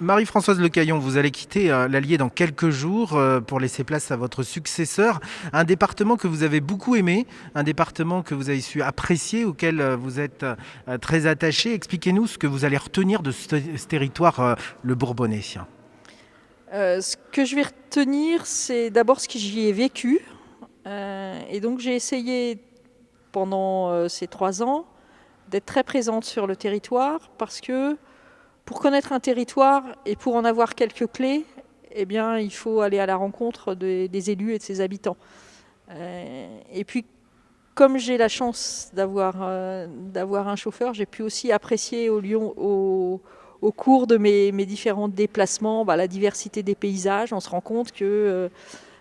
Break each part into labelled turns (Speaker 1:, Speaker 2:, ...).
Speaker 1: Marie-Françoise Lecaillon, vous allez quitter euh, l'Allier dans quelques jours euh, pour laisser place à votre successeur. Un département que vous avez beaucoup aimé, un département que vous avez su apprécier, auquel euh, vous êtes très attaché. Expliquez-nous ce que vous allez retenir de ce, territoire, le Bourbonnais.
Speaker 2: ce que je vais retenir, c'est d'abord ce que j'y ai vécu. et donc j'ai essayé pendant ces trois ans d'être très présente sur le territoire parce que pour connaître un territoire et pour en avoir quelques clés, eh bien, il faut aller à la rencontre des, élus et de ses habitants. Euh, et puis, comme j'ai la chance d'avoir euh, un chauffeur, j'ai pu aussi apprécier au, cours de mes, différents déplacements bah, la diversité des paysages. On se rend compte que euh,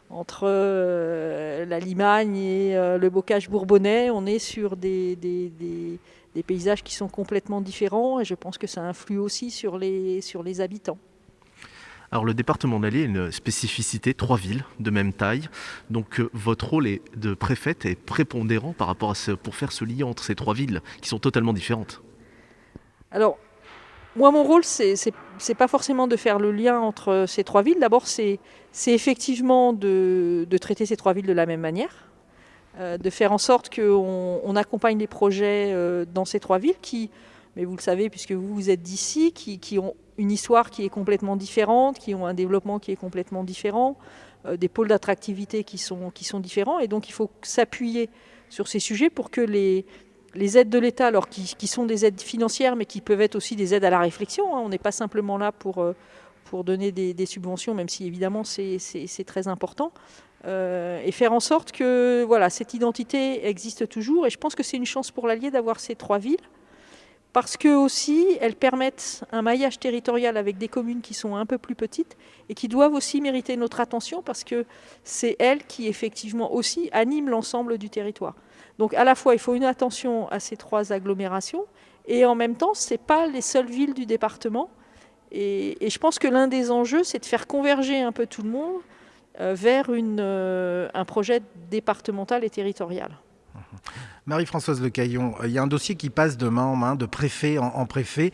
Speaker 2: entre la Limagne et le bocage bourbonnais, on est sur des paysages qui sont complètement différents et je pense que ça influe aussi sur les, sur les habitants.
Speaker 3: Alors le département d'Allier a une spécificité, trois villes de même taille. Donc euh, votre rôle est de préfète est prépondérant par rapport à ce, pour faire ce lien entre ces trois villes qui sont totalement différentes.
Speaker 2: Alors moi mon rôle c'est c'est pas forcément de faire le lien entre ces trois villes. D'abord c'est effectivement de, de traiter ces trois villes de la même manière. Euh, de faire en sorte qu'on on accompagne les projets euh, dans ces trois villes qui, mais vous le savez puisque vous, vous êtes d'ici, qui, ont une histoire qui est complètement différente, qui ont un développement qui est complètement différent, euh, des pôles d'attractivité qui sont, qui sont différents. Et donc il faut s'appuyer sur ces sujets pour que les, les aides de l'État, alors qui, sont des aides financières, mais qui peuvent être aussi des aides à la réflexion, hein. on n'est pas simplement là pour, pour donner des, des, subventions, même si évidemment c'est très important, euh, et faire en sorte que voilà, cette identité existe toujours. Et je pense que c'est une chance pour l'Allier d'avoir ces trois villes, parce que aussi elles permettent un maillage territorial avec des communes qui sont un peu plus petites et qui doivent aussi mériter notre attention, parce que c'est elles qui effectivement aussi animent l'ensemble du territoire. Donc à la fois il faut une attention à ces trois agglomérations, et en même temps ce n'est pas les seules villes du département. et je pense que l'un des enjeux, c'est de faire converger un peu tout le monde vers une, euh, un projet départemental et territorial.
Speaker 1: Marie-Françoise Lecaillon, euh, il y a un dossier qui passe de main en main, de préfet en, préfet.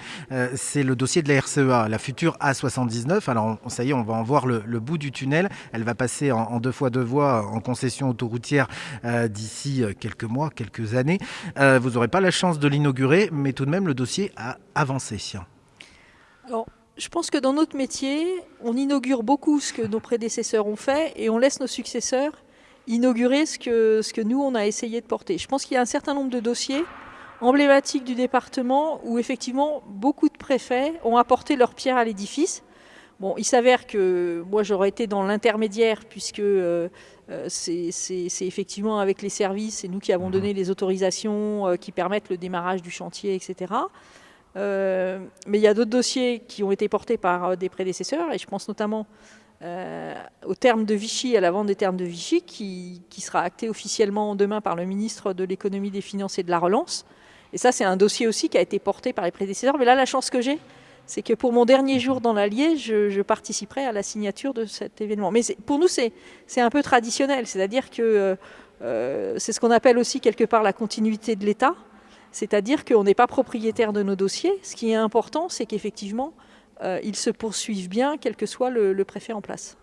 Speaker 1: c'est le dossier de la RCEA, la future A79. Alors, ça y est, on va en voir le, bout du tunnel. Elle va passer en, deux fois deux voies en concession autoroutière d'ici quelques mois, quelques années. vous n'aurez pas la chance de l'inaugurer, mais tout de même, le dossier a avancé.
Speaker 2: Alors, je pense que dans notre métier, on inaugure beaucoup ce que nos prédécesseurs ont fait et on laisse nos successeurs inaugurer ce que, ce que nous, on a essayé de porter. Je pense qu'il y a un certain nombre de dossiers emblématiques du département où effectivement beaucoup de préfets ont apporté leur pierre à l'édifice. Bon, il s'avère que moi j'aurais été dans l'intermédiaire puisque euh, euh, c'est effectivement avec les services, c'est nous qui avons donné les autorisations euh, qui permettent le démarrage du chantier, etc. Euh, mais il y a d'autres dossiers qui ont été portés par euh, des prédécesseurs, et je pense notamment euh, au terme de Vichy, à la vente des termes de Vichy, qui, sera acté officiellement demain par le ministre de l'économie, des finances et de la relance. Et ça, c'est un dossier aussi qui a été porté par les prédécesseurs. Mais là, la chance que j'ai, c'est que pour mon dernier jour dans l'Allier, je, participerai à la signature de cet événement. Mais pour nous, c'est un peu traditionnel, c'est-à-dire que c'est ce qu'on appelle aussi quelque part la continuité de l'État. C'est-à-dire qu'on n'est pas propriétaire de nos dossiers. Ce qui est important, c'est qu'effectivement, euh, ils se poursuivent bien, quel que soit le, préfet en place.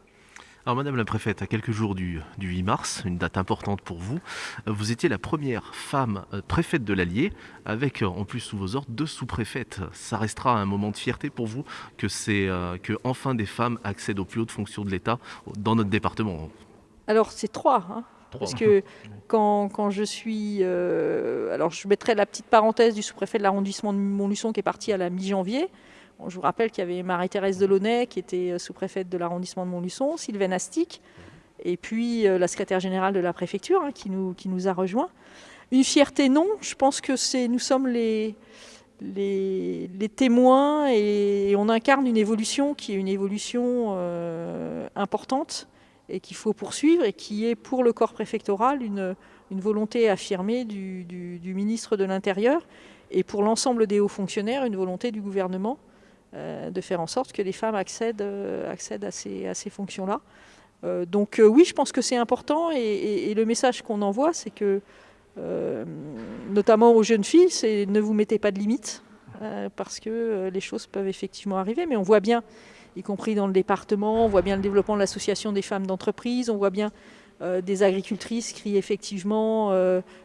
Speaker 3: Alors Madame la Préfète, à quelques jours du, 8 mars, une date importante pour vous, euh, vous étiez la première femme euh, préfète de l'Allier, avec en plus sous vos ordres deux sous-préfètes. Ça restera un moment de fierté pour vous que, c'est, que enfin des femmes accèdent aux plus hautes fonctions de l'État dans notre département
Speaker 2: Alors c'est trois, hein. Parce que quand, je suis... Euh, alors je mettrai la petite parenthèse du sous-préfet de l'arrondissement de Montluçon qui est parti à la mi-janvier. je vous rappelle qu'il y avait Marie-Thérèse Delaunay qui était euh, sous-préfète de l'arrondissement de Montluçon, Sylvain Astic, et puis euh, la secrétaire générale de la préfecture hein, qui, nous, qui nous a rejoints. Une fierté, non. Je pense que c'est nous sommes les, les, témoins et, on incarne une évolution qui est une évolution importante et qu'il faut poursuivre et qui est pour le corps préfectoral une, volonté affirmée du, ministre de l'Intérieur et pour l'ensemble des hauts fonctionnaires une volonté du gouvernement euh, de faire en sorte que les femmes accèdent, euh, à ces, à ces fonctions-là. Euh, donc oui, je pense que c'est important et, le message qu'on envoie, c'est que, notamment aux jeunes filles, c'est ne vous mettez pas de limites. Parce que les choses peuvent effectivement arriver. Mais on voit bien, y compris dans le département, on voit bien le développement de l'association des femmes d'entreprise, on voit bien des agricultrices qui effectivement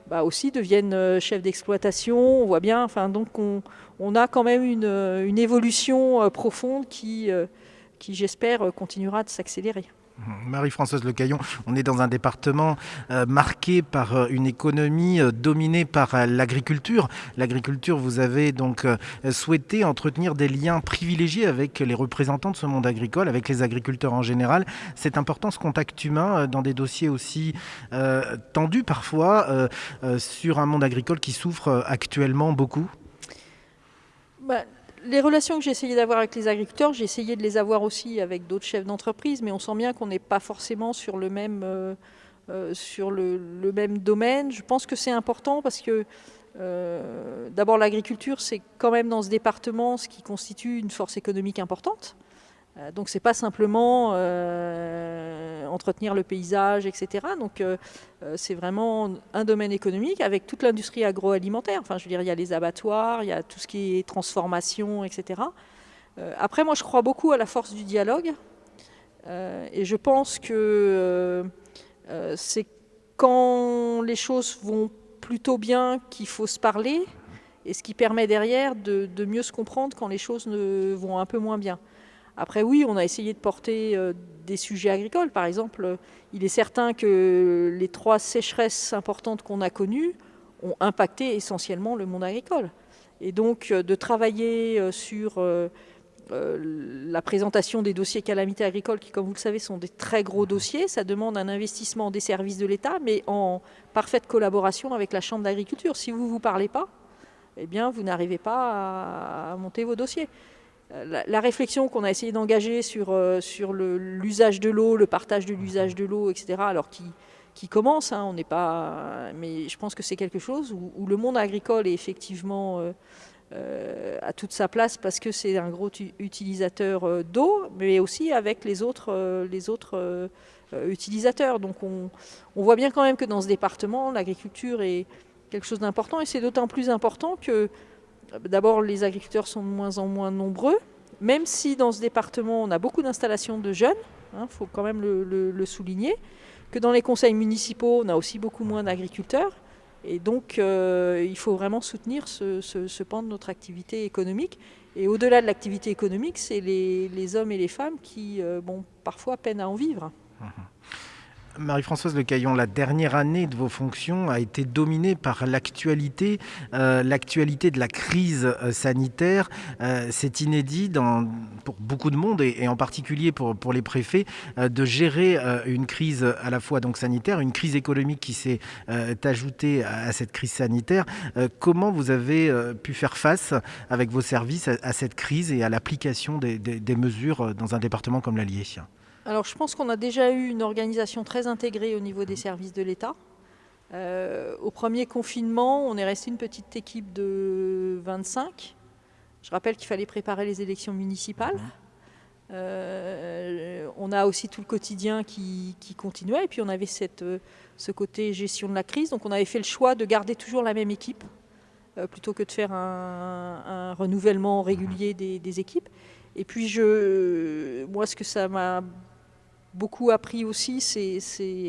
Speaker 2: bah, aussi deviennent chefs d'exploitation. On voit bien, enfin donc on, a quand même une, évolution profonde qui j'espère continuera de s'accélérer.
Speaker 1: Marie-Françoise Lecaillon, on est dans un département euh, marqué par euh, une économie euh, dominée par l'agriculture. L'agriculture, vous avez donc souhaité entretenir des liens privilégiés avec les représentants de ce monde agricole, avec les agriculteurs en général. C'est important ce contact humain dans des dossiers aussi tendus parfois sur un monde agricole qui souffre actuellement beaucoup?
Speaker 2: Bah, les relations que j'ai essayé d'avoir avec les agriculteurs, j'ai essayé de les avoir aussi avec d'autres chefs d'entreprise, mais on sent bien qu'on n'est pas forcément sur le même, euh, euh, sur le, même domaine. Je pense que c'est important parce que euh, d'abord l'agriculture, c'est quand même dans ce département ce qui constitue une force économique importante. Donc c'est pas simplement entretenir le paysage, etc. Donc euh, c'est vraiment un domaine économique avec toute l'industrie agroalimentaire. Enfin, je veux dire, il y a les abattoirs, il y a tout ce qui est transformation, etc. après, moi, je crois beaucoup à la force du dialogue, et je pense que c'est quand les choses vont plutôt bien qu'il faut se parler, et ce qui permet derrière de, mieux se comprendre quand les choses vont un peu moins bien. Après, oui, on a essayé de porter euh, des sujets agricoles. Par exemple, il est certain que les trois sécheresses importantes qu'on a connues ont impacté essentiellement le monde agricole. Et donc, euh, de travailler euh, sur la présentation des dossiers calamités agricoles, qui, comme vous le savez, sont des très gros dossiers, ça demande un investissement des services de l'État, mais en parfaite collaboration avec la Chambre d'agriculture. Si vous ne vous parlez pas, eh bien, vous n'arrivez pas à monter vos dossiers. Euh, la, réflexion qu'on a essayé d'engager sur, euh, sur l'usage de l'eau, le partage de l'usage de l'eau, etc., alors qui, qui commence, hein, on n'est pas, mais je pense que c'est quelque chose où, le monde agricole est effectivement euh, à toute sa place parce que c'est un gros utilisateur d'eau, mais aussi avec les autres, les autres utilisateurs. Donc on, on, voit bien quand même que dans ce département, l'agriculture est quelque chose d'important et c'est d'autant plus important que D'abord, les agriculteurs sont de moins en moins nombreux, même si dans ce département, on a beaucoup d'installations de jeunes, il hein, faut quand même le, souligner, que dans les conseils municipaux, on a aussi beaucoup moins d'agriculteurs. Et donc, euh, il faut vraiment soutenir ce, pan de notre activité économique. Et au-delà de l'activité économique, c'est les, hommes et les femmes qui, euh, bon, parfois, peinent à en vivre. Mmh
Speaker 1: Marie-Françoise Lecaillon, la dernière année de vos fonctions a été dominée par l'actualité, euh, l'actualité de la crise euh, sanitaire. Euh, c'est inédit pour beaucoup de monde et, en particulier pour, les préfets de gérer une crise à la fois donc sanitaire, une crise économique qui s'est ajoutée à, cette crise sanitaire. comment vous avez pu faire face avec vos services à, cette crise et à l'application des, mesures dans un département comme l'Allier?
Speaker 2: Alors je pense qu'on a déjà eu une organisation très intégrée au niveau des services de l'État. Euh, au premier confinement, on est resté une petite équipe de 25. Je rappelle qu'il fallait préparer les élections municipales. Euh, on a aussi tout le quotidien qui, continuait et puis on avait cette, euh, ce côté gestion de la crise. Donc on avait fait le choix de garder toujours la même équipe plutôt que de faire un, renouvellement régulier des, des, équipes. Et puis je, moi ce que ça m'a beaucoup appris aussi, c'est,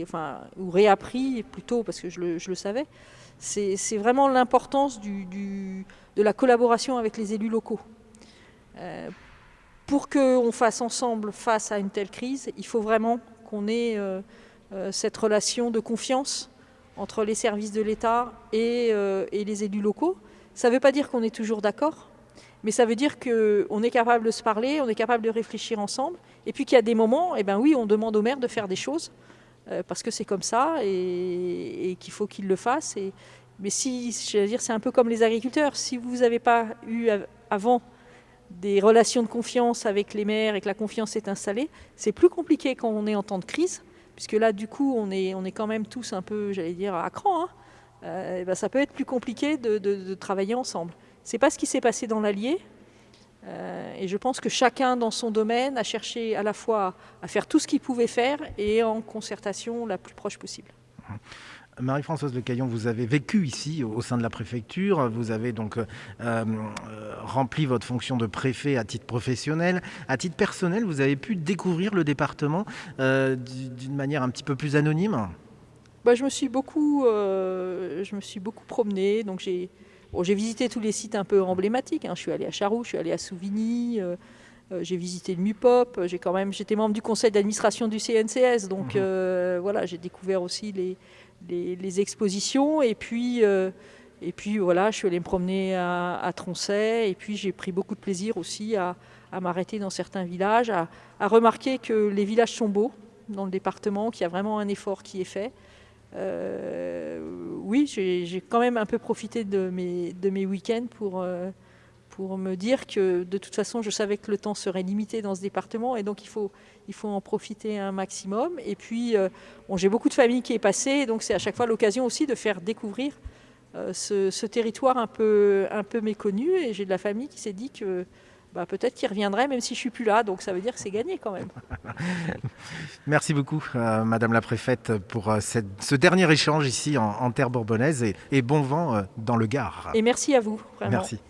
Speaker 2: enfin, ou réappris plutôt, parce que je le, savais, c'est vraiment l'importance du, de la collaboration avec les élus locaux. Euh, pour qu'on fasse ensemble face à une telle crise, il faut vraiment qu'on ait euh, euh, cette relation de confiance entre les services de l'État et, les élus locaux. Ça ne veut pas dire qu'on est toujours d'accord, mais ça veut dire qu'on est capable de se parler, on est capable de réfléchir ensemble, et puis qu'il y a des moments, eh ben oui, on demande au maire de faire des choses, euh, parce que c'est comme ça, et, qu'il faut qu'il le fasse. Et, mais si, je dire, c'est un peu comme les agriculteurs, si vous n'avez pas eu avant des relations de confiance avec les maires et que la confiance est installée, c'est plus compliqué quand on est en temps de crise, puisque là, du coup, on est, on est quand même tous un peu, j'allais dire, à cran. Hein. Euh, ben, ça peut être plus compliqué de travailler ensemble. C'est pas ce qui s'est passé dans l'Allier. Euh, et je pense que chacun dans son domaine a cherché à la fois à faire tout ce qu'il pouvait faire et en concertation la plus proche possible.
Speaker 1: Marie-Françoise Lecaillon, vous avez vécu ici au sein de la préfecture, vous avez donc euh, rempli votre fonction de préfet à titre professionnel. À titre personnel, vous avez pu découvrir le département d'une manière un petit peu plus anonyme?
Speaker 2: Bah, je, me suis beaucoup, je me suis beaucoup promenée, donc j'ai j'ai visité tous les sites un peu emblématiques. Hein. Je suis allé à Charroux, je suis allé à Souvigny, euh, euh, j'ai visité le MUPOP. J'ai quand même, j'étais membre du conseil d'administration du CNCS, donc mhm. euh, voilà, j'ai découvert aussi les, les, expositions. Et puis, et puis voilà, je suis allé me promener à, Troncet. Et puis j'ai pris beaucoup de plaisir aussi à, à m'arrêter dans certains villages, à, à remarquer que les villages sont beaux dans le département, qu'il y a vraiment un effort qui est fait. Euh, oui, j'ai quand même un peu profité de mes, week-ends pour, euh, pour me dire que de toute façon, je savais que le temps serait limité dans ce département et donc il faut, il faut en profiter un maximum. Et puis, euh, bon, j'ai beaucoup de familles qui est passée, donc c'est à chaque fois l'occasion aussi de faire découvrir ce, ce, territoire un peu, un peu méconnu. Et j'ai de la famille qui s'est dit que bah, peut-être qu'il reviendrait même si je suis plus là. Donc ça veut dire que c'est gagné quand même.
Speaker 1: Merci beaucoup, euh, Madame la Préfète, pour euh, ce dernier échange ici en, terre bourbonnaise et, bon vent euh, dans le Gard.
Speaker 2: Et merci à vous.
Speaker 1: Merci.